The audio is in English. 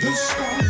the sky.